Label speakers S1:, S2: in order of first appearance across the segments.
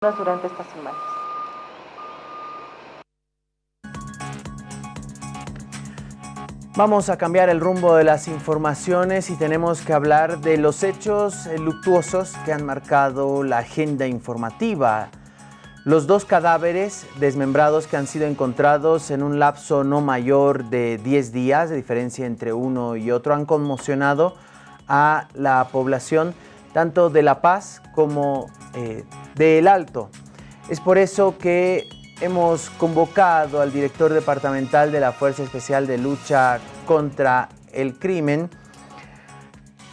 S1: durante estas semanas.
S2: Vamos a cambiar el rumbo de las informaciones y tenemos que hablar de los hechos luctuosos que han marcado la agenda informativa. Los dos cadáveres desmembrados que han sido encontrados en un lapso no mayor de 10 días, de diferencia entre uno y otro, han conmocionado a la población tanto de La Paz como eh, de El Alto. Es por eso que hemos convocado al director departamental de la Fuerza Especial de Lucha contra el Crimen,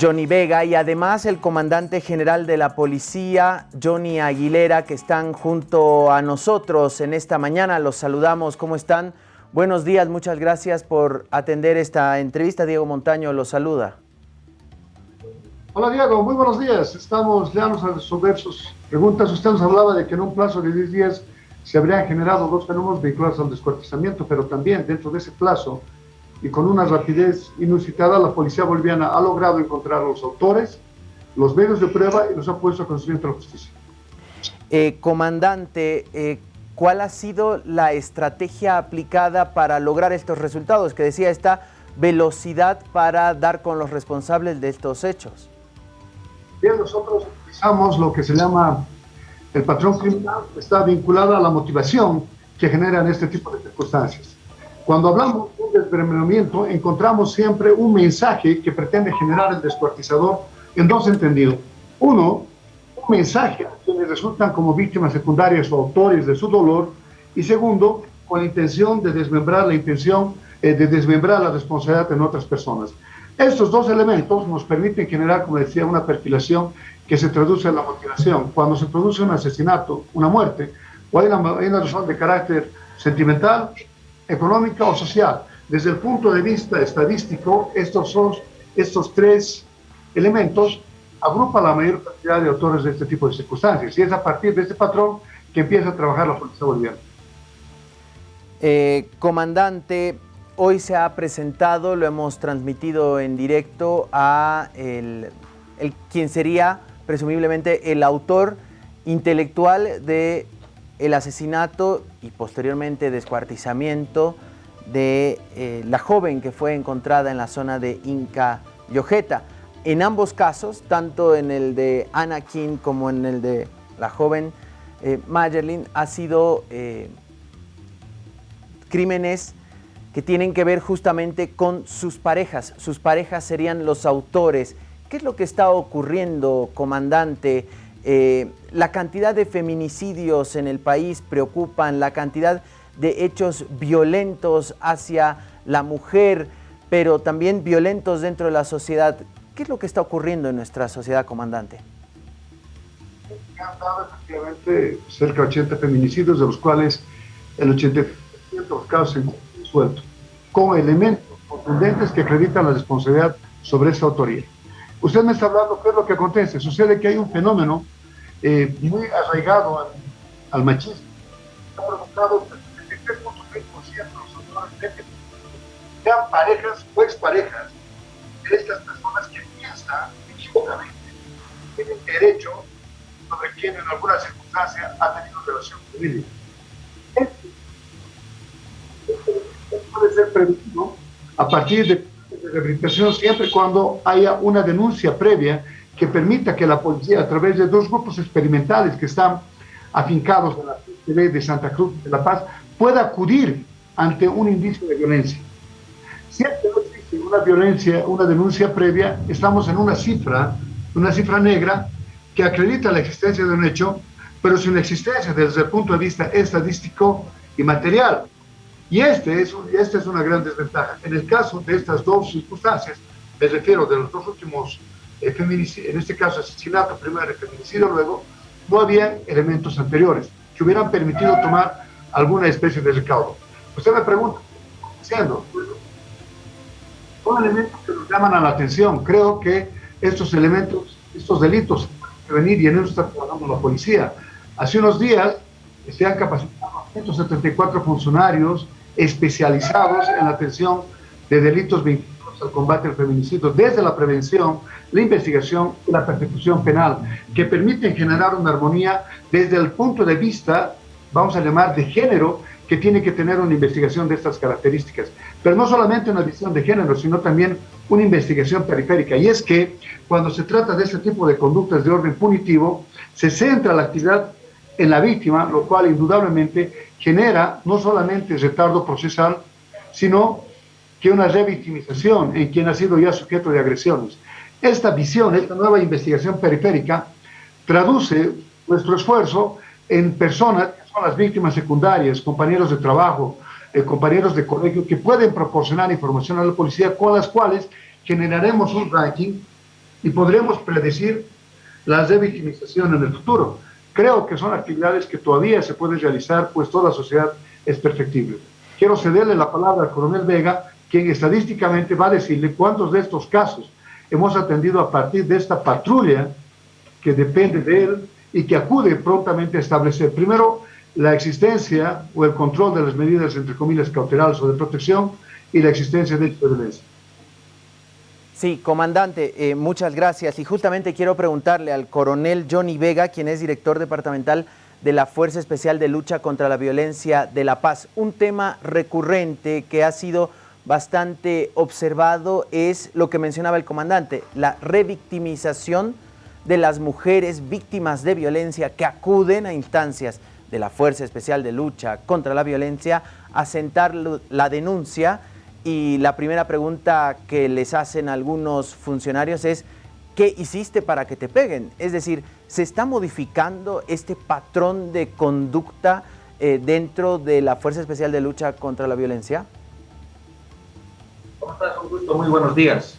S2: Johnny Vega, y además el comandante general de la policía, Johnny Aguilera, que están junto a nosotros en esta mañana. Los saludamos. ¿Cómo están? Buenos días, muchas gracias por atender esta entrevista. Diego Montaño los saluda.
S3: Hola Diego, muy buenos días. Estamos ya a resolver sus preguntas. Usted nos hablaba de que en un plazo de 10 días se habrían generado dos fenómenos vinculados al descuartizamiento, pero también dentro de ese plazo y con una rapidez inusitada, la policía boliviana ha logrado encontrar a los autores, los medios de prueba y los ha puesto a de la justicia.
S2: Eh, comandante, eh, ¿cuál ha sido la estrategia aplicada para lograr estos resultados? Que decía esta velocidad para dar con los responsables de estos hechos.
S3: Bien, nosotros utilizamos lo que se llama el patrón criminal, está vinculado a la motivación que generan este tipo de circunstancias. Cuando hablamos de desmembramiento, encontramos siempre un mensaje que pretende generar el descuartizador en dos entendidos. Uno, un mensaje a quienes resultan como víctimas secundarias o autores de su dolor. Y segundo, con intención de desmembrar la intención eh, de desmembrar la responsabilidad en otras personas. Estos dos elementos nos permiten generar, como decía, una perfilación que se traduce en la motivación. Cuando se produce un asesinato, una muerte, o hay una, razón de carácter sentimental, económica o social. Desde el punto de vista estadístico, estos, son, estos tres elementos agrupan la mayor cantidad de autores de este tipo de circunstancias. Y es a partir de este patrón que empieza a trabajar la policía boliviana.
S2: Eh, comandante, Hoy se ha presentado, lo hemos transmitido en directo a el, quien sería presumiblemente el autor intelectual de el asesinato y posteriormente descuartizamiento de eh, la joven que fue encontrada en la zona de Inca Yojeta. En ambos casos, tanto en el de Anakin como en el de la joven eh, ha sido eh, crímenes que tienen que ver justamente con sus parejas. Sus parejas serían los autores. ¿Qué es lo que está ocurriendo, comandante? Eh, la cantidad de feminicidios en el país preocupan, la cantidad de hechos violentos hacia la mujer, pero también violentos dentro de la sociedad. ¿Qué es lo que está ocurriendo en nuestra sociedad, comandante?
S3: Han dado efectivamente cerca de 80 feminicidios, de los cuales el 80% de los casos suelto con elementos contundentes que acreditan la responsabilidad sobre esa autoría. Usted me está hablando qué es lo que acontece. Sucede que hay un fenómeno eh, muy arraigado al, machismo. Ha provocado que el 3.6% de los autores sean parejas o exparejas de estas personas que piensan equivocadamente tienen derecho sobre quien en alguna circunstancia ha tenido relación con ellos puede ser a partir de, rehabilitación siempre cuando haya una denuncia previa que permita que la policía, a través de dos grupos experimentales que están afincados en la PCB de Santa Cruz de La Paz, pueda acudir ante un indicio de violencia. Si no existe una violencia, una denuncia previa, estamos en una cifra, una cifra negra que acredita la existencia de un hecho, pero sin existencia desde el punto de vista estadístico y material. Y este es, esta es una gran desventaja. En el caso de estas dos circunstancias, me refiero de los dos últimos eh, feminicidios, en este caso asesinato primero y feminicidio luego, no había elementos anteriores que hubieran permitido tomar alguna especie de recaudo. Usted me pregunta, haciendo? Son elementos que nos llaman a la atención. Creo que estos elementos, estos delitos, venir y en eso está trabajando la policía. Hace unos días se han capacitado 174 funcionarios especializados en la atención de delitos vinculados al combate al feminicidio desde la prevención, la investigación y la persecución penal, que permiten generar una armonía desde el punto de vista, vamos a llamar, de género, que tiene que tener una investigación de estas características. Pero no solamente una visión de género, sino también una investigación periférica. Y es que cuando se trata de este tipo de conductas de orden punitivo, se centra la actividad en la víctima, lo cual indudablemente genera no solamente retardo procesal, sino que una revictimización en quien ha sido ya sujeto de agresiones. Esta visión, esta nueva investigación periférica, traduce nuestro esfuerzo en personas que son las víctimas secundarias, compañeros de trabajo, eh, compañeros de colegio, que pueden proporcionar información a la policía con las cuales generaremos un ranking y podremos predecir la revictimización en el futuro. Creo que son actividades que todavía se pueden realizar, pues toda sociedad es perfectible. Quiero cederle la palabra al coronel Vega, quien estadísticamente va a decirle cuántos de estos casos hemos atendido a partir de esta patrulla que depende de él y que acude prontamente a establecer, primero, la existencia o el control de las medidas, entre comillas, cautelares o de protección y la existencia de violencia.
S2: Sí, comandante, eh, muchas gracias. Y justamente quiero preguntarle al coronel Johnny Vega, quien es director departamental de la Fuerza Especial de Lucha contra la Violencia de la Paz. Un tema recurrente que ha sido bastante observado es lo que mencionaba el comandante, la revictimización de las mujeres víctimas de violencia que acuden a instancias de la Fuerza Especial de Lucha contra la Violencia a sentar la denuncia y la primera pregunta que les hacen algunos funcionarios es ¿qué hiciste para que te peguen? Es decir, ¿se está modificando este patrón de conducta eh, dentro de la Fuerza Especial de Lucha contra la Violencia?
S1: ¿Cómo estás? Un gusto, muy buenos días.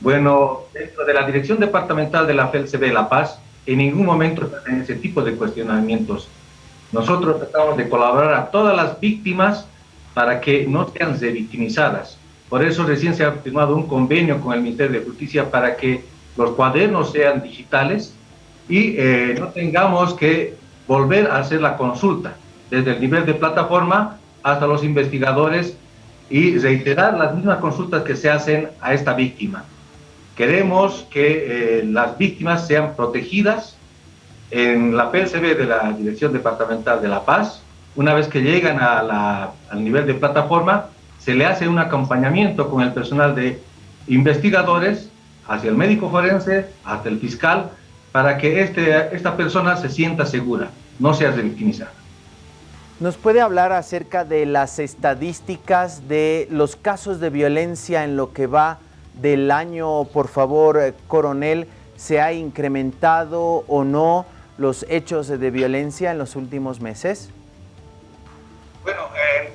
S1: Bueno, dentro de la Dirección Departamental de la FELCB de La Paz, en ningún momento en ese tipo de cuestionamientos. Nosotros tratamos de colaborar a todas las víctimas para que no sean revictimizadas. Por eso recién se ha firmado un convenio con el Ministerio de Justicia para que los cuadernos sean digitales y eh, no tengamos que volver a hacer la consulta desde el nivel de plataforma hasta los investigadores y reiterar las mismas consultas que se hacen a esta víctima. Queremos que eh, las víctimas sean protegidas en la PSB de la Dirección Departamental de La Paz. Una vez que llegan a al nivel de plataforma, se le hace un acompañamiento con el personal de investigadores hacia el médico forense, hasta el fiscal, para que este, esta persona se sienta segura, no sea revictimizada.
S2: ¿Nos puede hablar acerca de las estadísticas de los casos de violencia en lo que va del año, por favor, eh, coronel? ¿Se ha incrementado o no los hechos de violencia en los últimos meses?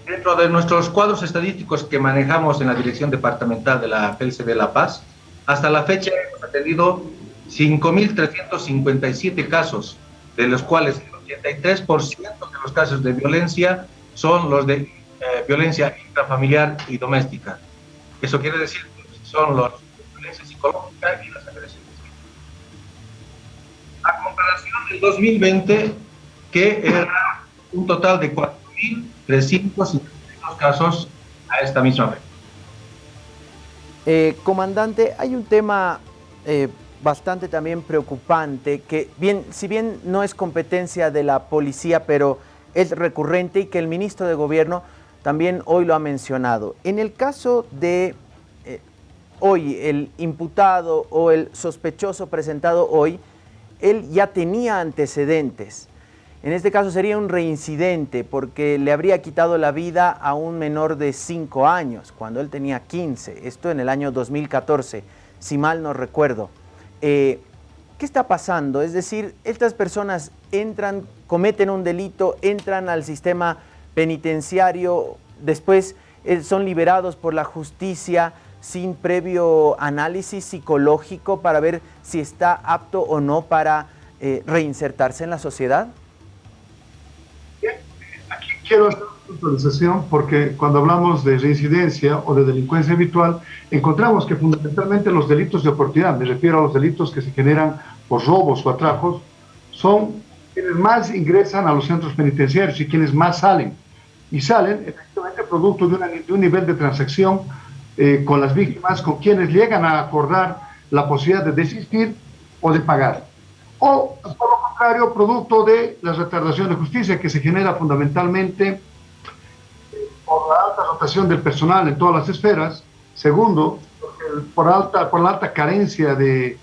S1: Dentro de nuestros cuadros estadísticos que manejamos en la Dirección Departamental de la de La Paz, hasta la fecha hemos atendido 5.357 casos, de los cuales 83% de los casos de violencia son los de eh, violencia intrafamiliar y doméstica. Eso quiere decir que son los violencia psicológica y las agresiones. A comparación del 2020, que era un total de 4.352 casos a esta misma fecha.
S2: Eh, comandante, hay un tema eh, bastante también preocupante, que bien, si bien no es competencia de la policía, pero es recurrente y que el ministro de Gobierno también hoy lo ha mencionado. En el caso de eh, hoy, el imputado o el sospechoso presentado hoy, él ya tenía antecedentes. En este caso sería un reincidente porque le habría quitado la vida a un menor de 5 años, cuando él tenía 15, esto en el año 2014, si mal no recuerdo. Eh, ¿qué está pasando? Es decir, estas personas entran, cometen un delito, entran al sistema penitenciario, después eh, son liberados por la justicia sin previo análisis psicológico para ver si está apto o no para eh, reinsertarse en la sociedad?
S3: Quiero puntualización porque cuando hablamos de reincidencia o de delincuencia habitual, encontramos que fundamentalmente los delitos de oportunidad, me refiero a los delitos que se generan por robos o atrajos, son quienes más ingresan a los centros penitenciarios y quienes más salen. Y salen efectivamente producto de, un nivel de transacción eh, con las víctimas, con quienes llegan a acordar la posibilidad de desistir o de pagar. O, por lo contrario, producto de la retardación de justicia que se genera fundamentalmente por la alta rotación del personal en todas las esferas. Segundo, por, alta, por la alta carencia de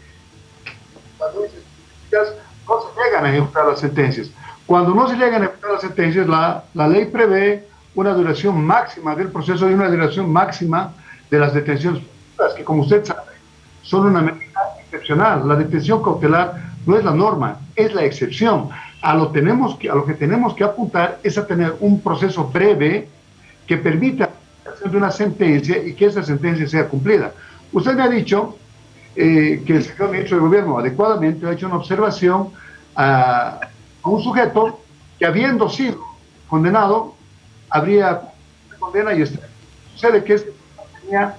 S3: no se llegan a ejecutar las sentencias. Cuando no se llegan a ejecutar las sentencias, la, la ley prevé una duración máxima del proceso y una duración máxima de las detenciones, que como usted sabe, son una medida excepcional. La detención cautelar no es la norma, es la excepción. A lo, tenemos que, a lo que tenemos que apuntar es a tener un proceso breve que permita de una sentencia y que esa sentencia sea cumplida. Usted me ha dicho eh, que el señor ministro de Gobierno adecuadamente ha hecho una observación a, un sujeto que habiendo sido condenado, habría condena y este, sucede que este tenía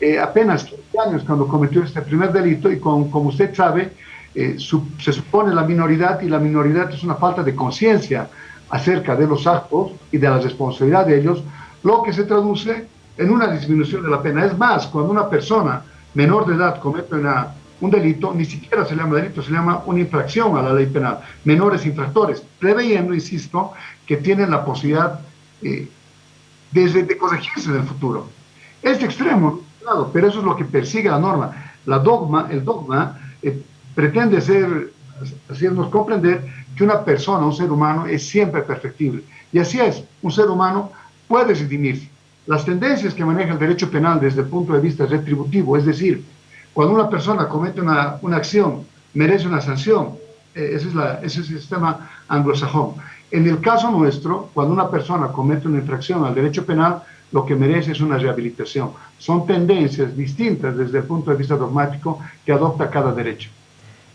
S3: eh, apenas 15 años cuando cometió este primer delito y con, como usted sabe, eh, se supone la minoridad y la minoridad es una falta de conciencia acerca de los actos y de la responsabilidad de ellos, lo que se traduce en una disminución de la pena. Es más, cuando una persona menor de edad comete un delito, ni siquiera se llama delito, se llama una infracción a la ley penal. Menores infractores, preveyendo, insisto, que tienen la posibilidad eh, de, corregirse en el futuro. Es extremo, claro, pero eso es lo que persigue la norma. La dogma, el dogma eh, pretende ser, hacernos comprender que una persona, un ser humano, es siempre perfectible. Y así es, un ser humano puede redimirse. Las tendencias que maneja el derecho penal desde el punto de vista retributivo, es decir, cuando una persona comete una, una acción, merece una sanción, eh, ese, es la, ese es el sistema anglosajón. En el caso nuestro, cuando una persona comete una infracción al derecho penal, lo que merece es una rehabilitación. Son tendencias distintas desde el punto de vista dogmático que adopta cada derecho.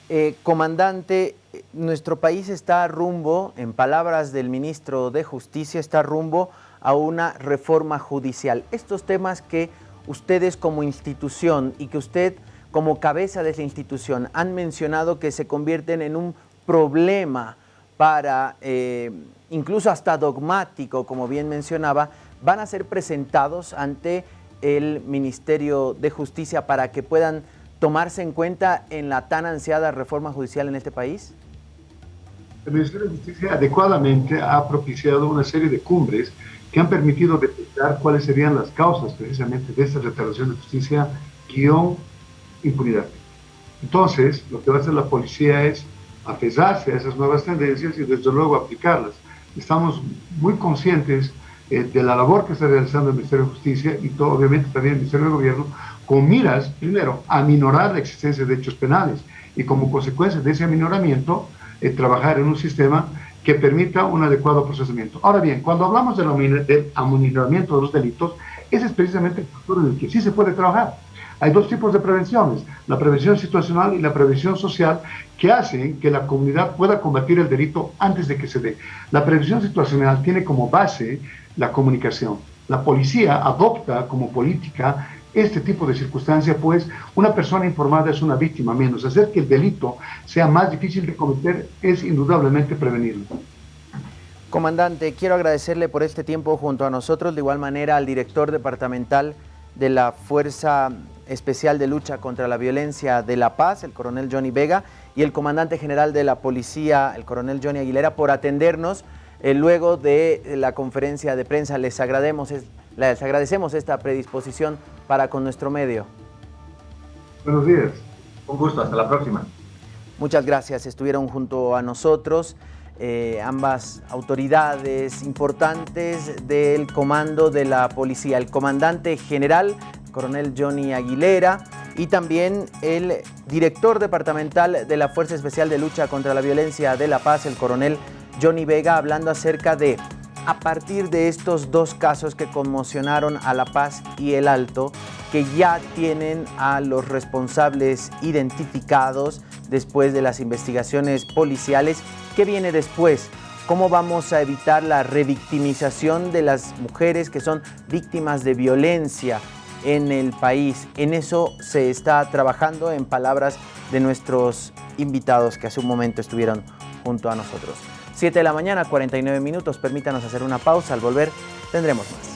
S2: Eh, comandante, nuestro país está rumbo, en palabras del ministro de Justicia, está rumbo a una reforma judicial. Estos temas que ustedes como institución y que usted como cabeza de esa institución han mencionado que se convierten en un problema para, eh, incluso hasta dogmático, como bien mencionaba, van a ser presentados ante el Ministerio de Justicia para que puedan tomarse en cuenta en la tan ansiada reforma judicial en este país?
S3: El Ministerio de Justicia adecuadamente ha propiciado una serie de cumbres que han permitido detectar cuáles serían las causas precisamente de esta retardación de justicia guion impunidad. Entonces, lo que va a hacer la policía es apesarse a esas nuevas tendencias y desde luego aplicarlas. Estamos muy conscientes eh, de la labor que está realizando el Ministerio de Justicia y todo, obviamente también el Ministerio de Gobierno con miras, primero, a minorar la existencia de hechos penales y como consecuencia de ese aminoramiento, eh, trabajar en un sistema que permita un adecuado procesamiento. Ahora bien, cuando hablamos del aminoramiento de los delitos, ese es precisamente el factor en el que sí se puede trabajar. Hay dos tipos de prevenciones, la prevención situacional y la prevención social, que hacen que la comunidad pueda combatir el delito antes de que se dé. La prevención situacional tiene como base la comunicación. La policía adopta como política este tipo de circunstancia, pues una persona informada es una víctima menos. Hacer que el delito sea más difícil de cometer es indudablemente prevenirlo.
S2: Comandante, quiero agradecerle por este tiempo junto a nosotros, de igual manera al director departamental de la Fuerza Especial de Lucha contra la Violencia de La Paz, el coronel Johnny Vega, y el comandante general de la policía, el coronel Johnny Aguilera, por atendernos eh, luego de la conferencia de prensa. Les agradecemos, les agradecemos esta predisposición para con nuestro medio.
S3: Buenos días.
S1: Un gusto, hasta la próxima.
S2: Muchas gracias, estuvieron junto a nosotros eh, ambas autoridades importantes del comando de la policía, el comandante general, coronel Johnny Aguilera, y también el director departamental de la Fuerza Especial de Lucha contra la Violencia de la Paz, el coronel Johnny Vega, hablando acerca de a partir de estos dos casos que conmocionaron a La Paz y El Alto, que ya tienen a los responsables identificados después de las investigaciones policiales. ¿Qué viene después? ¿Cómo vamos a evitar la revictimización de las mujeres que son víctimas de violencia en el país? En eso se está trabajando en palabras de nuestros invitados que hace un momento estuvieron junto a nosotros. 7 de la mañana, 49 minutos. Permítanos hacer una pausa. Al volver tendremos más.